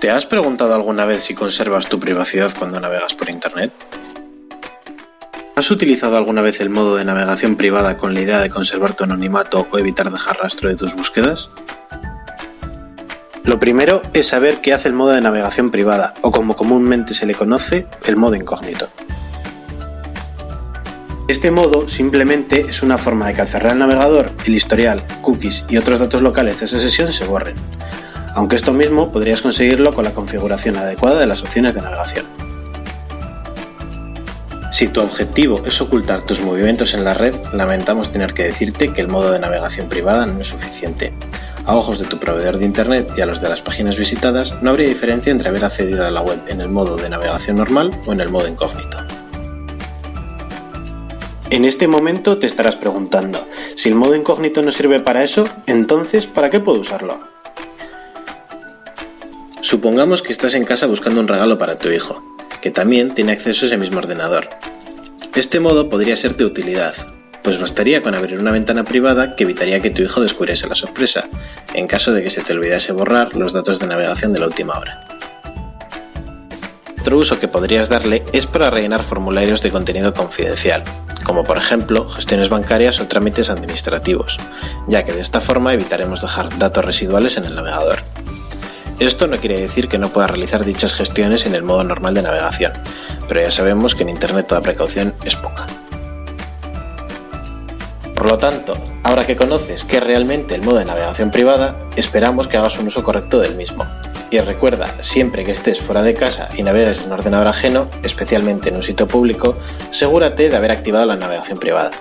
¿Te has preguntado alguna vez si conservas tu privacidad cuando navegas por Internet? ¿Has utilizado alguna vez el modo de navegación privada con la idea de conservar tu anonimato o evitar dejar rastro de tus búsquedas? Lo primero es saber qué hace el modo de navegación privada, o como comúnmente se le conoce, el modo incógnito. Este modo simplemente es una forma de que al cerrar el navegador, el historial, cookies y otros datos locales de esa sesión se borren, aunque esto mismo podrías conseguirlo con la configuración adecuada de las opciones de navegación. Si tu objetivo es ocultar tus movimientos en la red, lamentamos tener que decirte que el modo de navegación privada no es suficiente. A ojos de tu proveedor de Internet y a los de las páginas visitadas, no habría diferencia entre haber accedido a la web en el modo de navegación normal o en el modo incógnito. En este momento te estarás preguntando, si el modo incógnito no sirve para eso, entonces ¿para qué puedo usarlo? Supongamos que estás en casa buscando un regalo para tu hijo, que también tiene acceso a ese mismo ordenador. Este modo podría ser de utilidad, pues bastaría con abrir una ventana privada que evitaría que tu hijo descubriese la sorpresa, en caso de que se te olvidase borrar los datos de navegación de la última hora. Otro uso que podrías darle es para rellenar formularios de contenido confidencial, como por ejemplo gestiones bancarias o trámites administrativos, ya que de esta forma evitaremos dejar datos residuales en el navegador. Esto no quiere decir que no puedas realizar dichas gestiones en el modo normal de navegación, pero ya sabemos que en Internet toda precaución es poca. Por lo tanto, ahora que conoces qué es realmente el modo de navegación privada, esperamos que hagas un uso correcto del mismo. Y recuerda, siempre que estés fuera de casa y navegues en un ordenador ajeno, especialmente en un sitio público, asegúrate de haber activado la navegación privada.